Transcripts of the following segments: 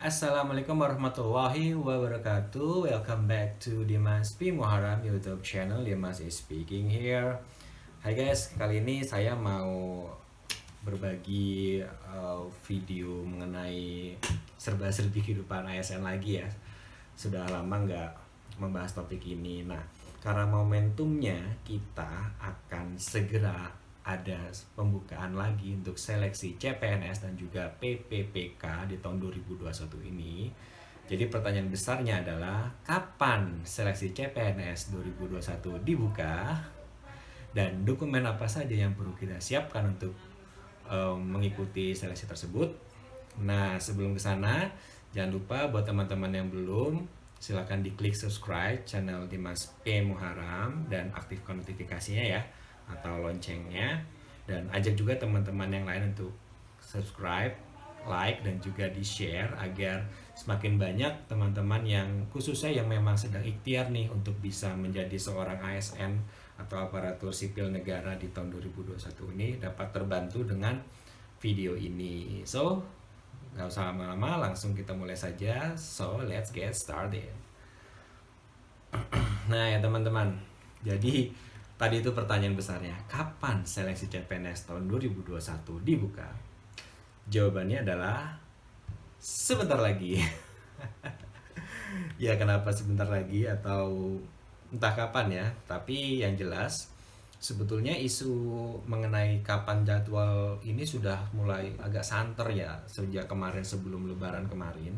Assalamualaikum warahmatullahi wabarakatuh. Welcome back to Dimas P. Muharram YouTube channel. Dimas is speaking here. Hai guys, kali ini saya mau berbagi uh, video mengenai serba-serbi kehidupan ASN lagi ya. Sudah lama nggak membahas topik ini. Nah, karena momentumnya kita akan segera ada pembukaan lagi untuk seleksi CPNS dan juga PPPK di tahun 2021 ini. Jadi pertanyaan besarnya adalah kapan seleksi CPNS 2021 dibuka dan dokumen apa saja yang perlu kita siapkan untuk um, mengikuti seleksi tersebut. Nah, sebelum ke sana, jangan lupa buat teman-teman yang belum silahkan diklik subscribe channel Dimas P Muharam dan aktifkan notifikasinya ya atau loncengnya dan ajak juga teman-teman yang lain untuk subscribe, like dan juga di share agar semakin banyak teman-teman yang khususnya yang memang sedang ikhtiar nih untuk bisa menjadi seorang ASN atau aparatur sipil negara di tahun 2021 ini dapat terbantu dengan video ini. So, nggak usah lama-lama, langsung kita mulai saja. So, let's get started. nah ya teman-teman, jadi Tadi itu pertanyaan besarnya, kapan seleksi CPNS tahun 2021 dibuka? Jawabannya adalah sebentar lagi. ya kenapa sebentar lagi atau entah kapan ya, tapi yang jelas sebetulnya isu mengenai kapan jadwal ini sudah mulai agak santer ya sejak kemarin sebelum lebaran kemarin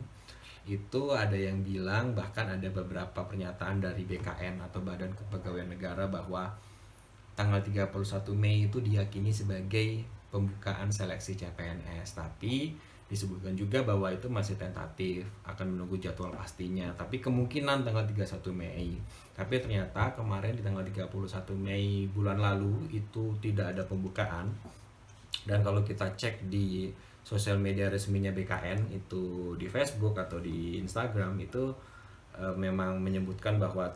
itu ada yang bilang bahkan ada beberapa pernyataan dari BKN atau Badan Kepegawaian Negara bahwa tanggal 31 Mei itu diyakini sebagai pembukaan seleksi CPNS tapi disebutkan juga bahwa itu masih tentatif akan menunggu jadwal pastinya. Tapi kemungkinan tanggal 31 Mei. Tapi ternyata kemarin di tanggal 31 Mei bulan lalu itu tidak ada pembukaan. Dan kalau kita cek di sosial media resminya BKN itu di Facebook atau di Instagram itu e, memang menyebutkan bahwa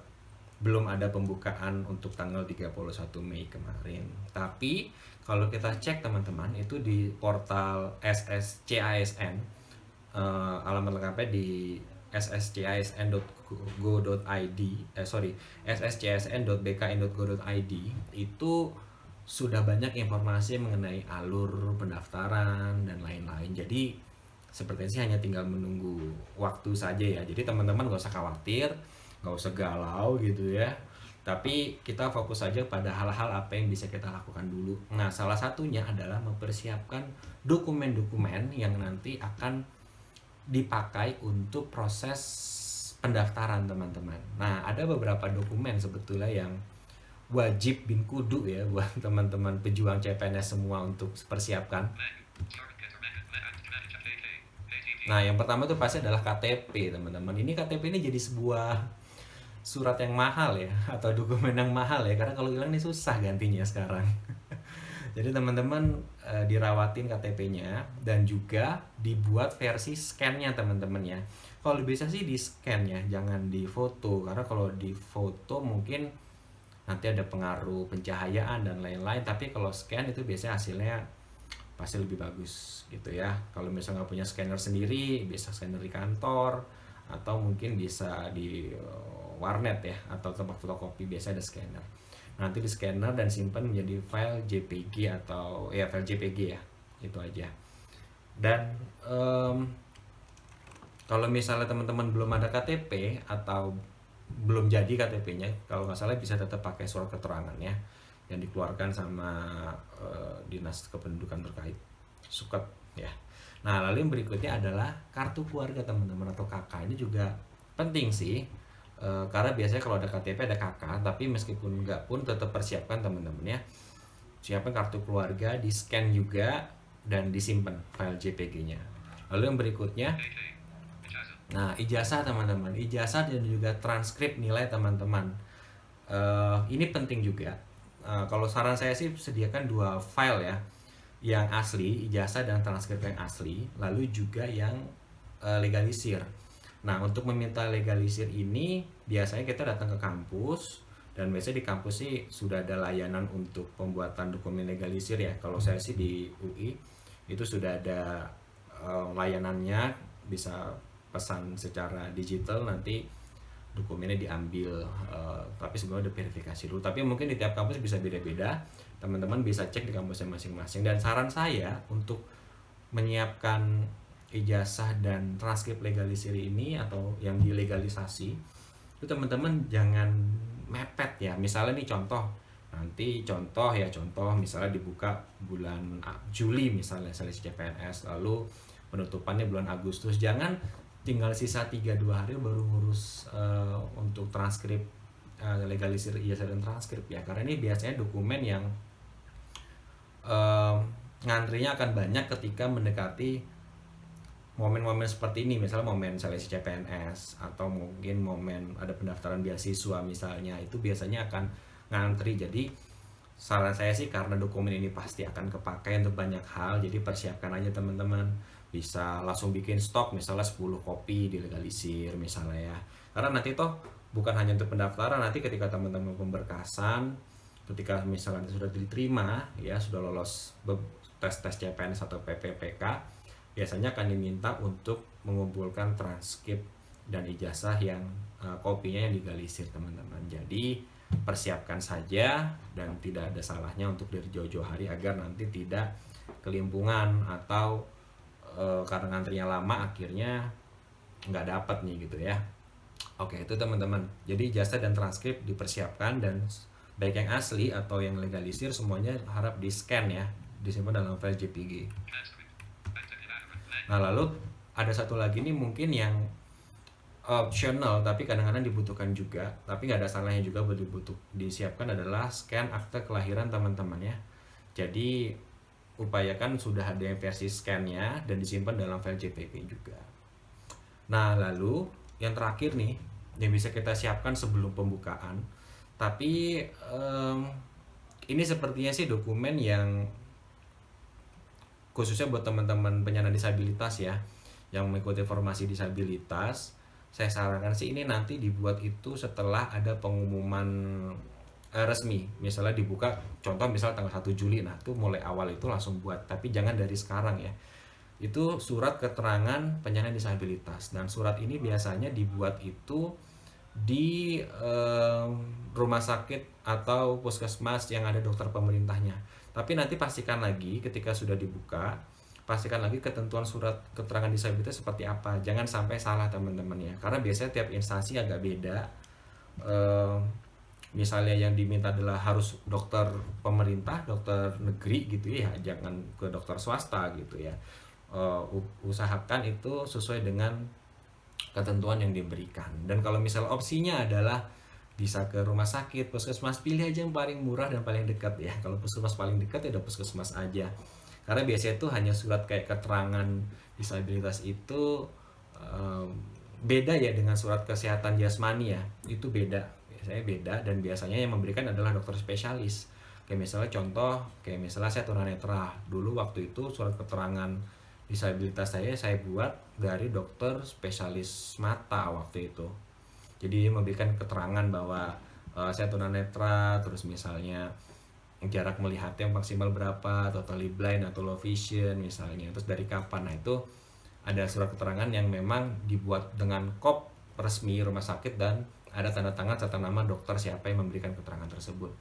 belum ada pembukaan untuk tanggal 31 Mei kemarin. Tapi kalau kita cek teman-teman itu di portal SSCASN uh, eh, alamat lengkapnya di sscsn.go.id eh sorry sscsn.bkn.go.id itu sudah banyak informasi mengenai alur pendaftaran dan lain-lain. Jadi sepertinya sih hanya tinggal menunggu waktu saja ya. Jadi teman-teman gak usah khawatir nggak usah galau gitu ya. Tapi kita fokus saja pada hal-hal apa yang bisa kita lakukan dulu. Nah salah satunya adalah mempersiapkan dokumen-dokumen yang nanti akan dipakai untuk proses pendaftaran teman-teman. Nah ada beberapa dokumen sebetulnya yang wajib bin kudu ya buat teman-teman pejuang CPNS semua untuk persiapkan. Nah, yang pertama itu pasti adalah KTP, teman-teman. Ini KTP ini jadi sebuah surat yang mahal ya atau dokumen yang mahal ya karena kalau hilang nih susah gantinya sekarang. Jadi teman-teman e, dirawatin KTP-nya dan juga dibuat versi scan-nya teman-teman ya. Kalau bisa sih di scan ya jangan di foto karena kalau di foto mungkin nanti ada pengaruh pencahayaan dan lain-lain tapi kalau scan itu biasanya hasilnya pasti lebih bagus gitu ya. Kalau misalnya nggak punya scanner sendiri bisa scanner di kantor atau mungkin bisa di warnet ya atau tempat fotokopi biasa ada scanner. Nanti di scanner dan simpan menjadi file JPG atau ya file JPG ya itu aja. Dan um, kalau misalnya teman-teman belum ada KTP atau belum jadi KTP-nya kalau nggak salah bisa tetap pakai surat keterangan ya yang dikeluarkan sama uh, dinas kependudukan terkait. Suket ya nah lalu yang berikutnya adalah kartu keluarga teman-teman atau kakak ini juga penting sih e, karena biasanya kalau ada KTP ada KK tapi meskipun enggak pun tetap persiapkan teman-teman ya. Siapkan kartu keluarga di scan juga dan disimpan file JPG-nya lalu yang berikutnya nah ijazah teman-teman. Ijazah dan juga transkrip nilai teman-teman. Uh, ini penting juga. Uh, kalau saran saya sih sediakan dua file ya yang asli ijazah dan transkrip yang asli lalu juga yang uh, legalisir Nah, untuk meminta legalisir ini biasanya kita datang ke kampus dan biasanya di kampus sih sudah ada layanan untuk pembuatan dokumen legalisir ya. Kalau saya sih di UI itu sudah ada uh, layanannya bisa pesan secara digital nanti dokumennya diambil uh, tapi sebenarnya udah verifikasi dulu. Tapi mungkin di tiap kampus bisa beda-beda. Teman-teman bisa cek di kampusnya masing-masing. Dan saran saya untuk menyiapkan ijazah dan transkrip legalisir ini atau yang dilegalisasi itu teman-teman jangan mepet ya. Misalnya nih contoh nanti contoh ya contoh misalnya dibuka bulan Juli misalnya seleksi CPNS lalu penutupannya bulan Agustus. Jangan tinggal sisa 3-2 hari baru ngurus uh, untuk transkrip uh, legalisir ijazah dan transkrip ya. Karena ini biasanya dokumen yang uh, ngantrinya akan banyak ketika mendekati momen-momen seperti ini. Misalnya momen seleksi CPNS atau mungkin momen ada pendaftaran beasiswa misalnya itu biasanya akan ngantri. Jadi saran saya sih karena dokumen ini pasti akan kepakai untuk banyak hal jadi persiapkan aja teman-teman bisa langsung bikin stok misalnya 10 kopi dilegalisir misalnya ya. Karena nanti toh bukan hanya untuk pendaftaran nanti ketika teman-teman pemberkasan ketika misalnya sudah diterima ya sudah lolos tes-tes CPNS atau PPPK biasanya akan diminta untuk mengumpulkan transkrip dan ijazah yang uh, kopinya yang digalisir teman-teman. Jadi persiapkan saja dan tidak ada salahnya untuk dari jauh-jauh hari agar nanti tidak kelimpungan atau e, karena ngantrinya lama akhirnya nggak dapat nih gitu ya. Oke itu teman-teman. Jadi jasa dan transkrip dipersiapkan dan baik yang asli atau yang legalisir semuanya harap di scan ya. Disimpan dalam file JPG nah lalu ada satu lagi nih mungkin yang optional tapi kadang-kadang dibutuhkan juga. Tapi nggak ada salahnya juga buat dibutuh disiapkan adalah scan akte kelahiran teman-teman ya. Jadi upayakan sudah ada yang versi scannya dan disimpan dalam file JPG juga. Nah lalu yang terakhir nih yang bisa kita siapkan sebelum pembukaan tapi um, ini sepertinya sih dokumen yang khususnya buat teman-teman penyandang disabilitas ya yang mengikuti formasi disabilitas. Saya sarankan sih ini nanti dibuat itu setelah ada pengumuman resmi. Misalnya dibuka contoh misal tanggal 1 Juli. Nah itu mulai awal itu langsung buat. Tapi jangan dari sekarang ya. Itu surat keterangan penyandang disabilitas. Dan surat ini biasanya dibuat itu di uh, rumah sakit atau puskesmas yang ada dokter pemerintahnya. Tapi nanti pastikan lagi ketika sudah dibuka pastikan lagi ketentuan surat keterangan disabilitas seperti apa. Jangan sampai salah teman-teman ya. Karena biasanya tiap instansi agak beda. E, misalnya yang diminta adalah harus dokter pemerintah dokter negeri gitu ya jangan ke dokter swasta gitu ya. E, usahakan itu sesuai dengan ketentuan yang diberikan. Dan kalau misal opsinya adalah bisa ke rumah sakit puskesmas pilih aja yang paling murah dan paling dekat ya. Kalau puskesmas paling dekat ya udah puskesmas aja. Karena biasanya itu hanya surat kayak keterangan disabilitas itu um, beda ya dengan surat kesehatan jasmani ya. Itu beda biasanya beda dan biasanya yang memberikan adalah dokter spesialis. Kayak misalnya contoh kayak misalnya saya tunanetra. Dulu waktu itu surat keterangan disabilitas saya saya buat dari dokter spesialis mata waktu itu. Jadi memberikan keterangan bahwa uh, saya tunanetra terus misalnya jarak melihatnya maksimal berapa, totally blind atau low vision misalnya, terus dari kapan. Nah itu ada surat keterangan yang memang dibuat dengan kop resmi rumah sakit dan ada tanda tangan serta nama dokter siapa yang memberikan keterangan tersebut.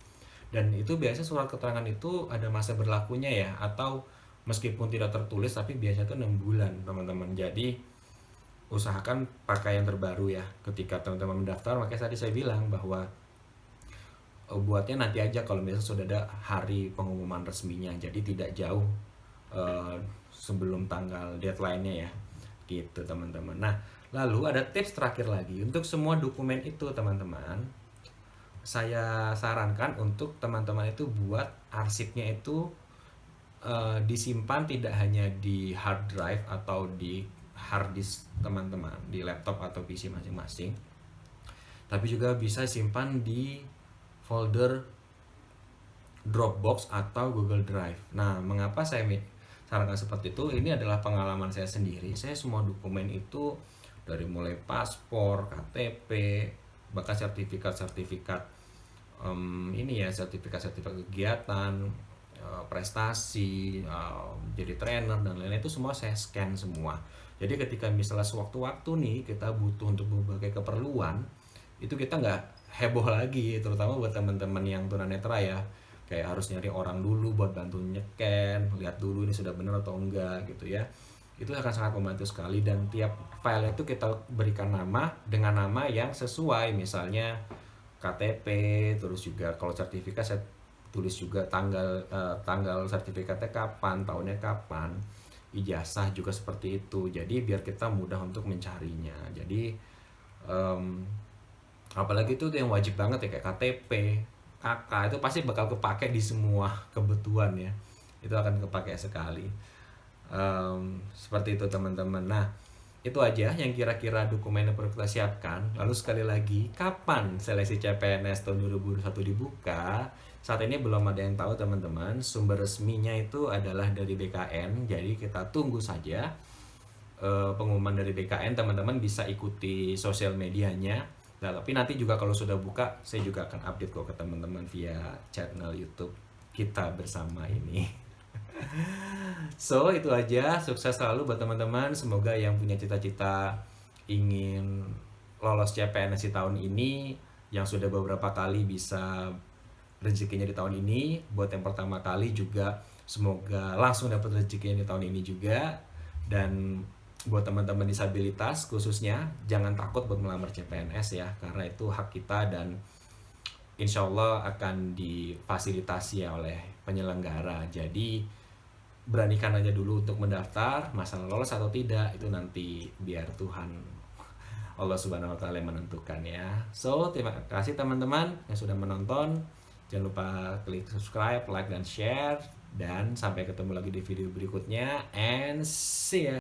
Dan itu biasa surat keterangan itu ada masa berlakunya ya atau meskipun tidak tertulis tapi biasanya itu 6 bulan teman-teman. Jadi usahakan pakai yang terbaru ya ketika teman-teman mendaftar makanya tadi saya bilang bahwa uh, buatnya nanti aja kalau misalnya sudah ada hari pengumuman resminya jadi tidak jauh uh, sebelum tanggal deadline-nya ya gitu teman-teman nah lalu ada tips terakhir lagi untuk semua dokumen itu teman-teman saya sarankan untuk teman-teman itu buat arsipnya itu uh, disimpan tidak hanya di hard drive atau di hard disk teman-teman di laptop atau PC masing-masing tapi juga bisa simpan di folder Dropbox atau Google Drive. Nah, mengapa saya sarankan seperti itu? Ini adalah pengalaman saya sendiri. Saya semua dokumen itu dari mulai paspor, KTP, bahkan sertifikat-sertifikat um, ini ya sertifikat-sertifikat kegiatan, uh, prestasi, uh, jadi trainer dan lain-lain itu semua saya scan semua. jadi ketika misalnya sewaktu-waktu nih kita butuh untuk berbagai keperluan itu kita nggak heboh lagi terutama buat teman-teman yang tunanetra ya kayak harus nyari orang dulu buat bantu nyeken lihat dulu ini sudah benar atau enggak gitu ya itu akan sangat membantu sekali dan tiap file itu kita berikan nama dengan nama yang sesuai. Misalnya KTP terus juga kalau sertifikat saya tulis juga tanggal uh, tanggal sertifikatnya kapan tahunnya kapan ijazah juga seperti itu. Jadi biar kita mudah untuk mencarinya. Jadi um, apalagi itu yang wajib banget ya kayak KTP KK itu pasti bakal kepake di semua kebutuhan ya. Itu akan kepake sekali um, seperti itu teman-teman. Nah itu aja yang kira-kira dokumen yang perlu kita siapkan. Lalu sekali lagi kapan seleksi CPNS tahun 2021 dibuka? Saat ini belum ada yang tahu teman-teman. Sumber resminya itu adalah dari BKN jadi kita tunggu saja uh, pengumuman dari BKN teman-teman bisa ikuti sosial medianya. Nah, tapi nanti juga kalau sudah buka saya juga akan update kok ke teman-teman via channel YouTube kita bersama ini so itu aja. Sukses selalu buat teman-teman. Semoga yang punya cita-cita ingin lolos CPNS di tahun ini yang sudah beberapa kali bisa rezekinya di tahun ini buat yang pertama kali juga semoga langsung dapat rezekinya di tahun ini juga. Dan buat teman-teman disabilitas khususnya jangan takut buat melamar CPNS ya karena itu hak kita dan insya Allah akan difasilitasi ya oleh penyelenggara jadi beranikan aja dulu untuk mendaftar masalah lolos atau tidak itu nanti biar Tuhan Allah Subhanahu wa taala menentukan ya. So, terima kasih teman-teman yang sudah menonton. Jangan lupa klik subscribe, like dan share dan sampai ketemu lagi di video berikutnya and see ya.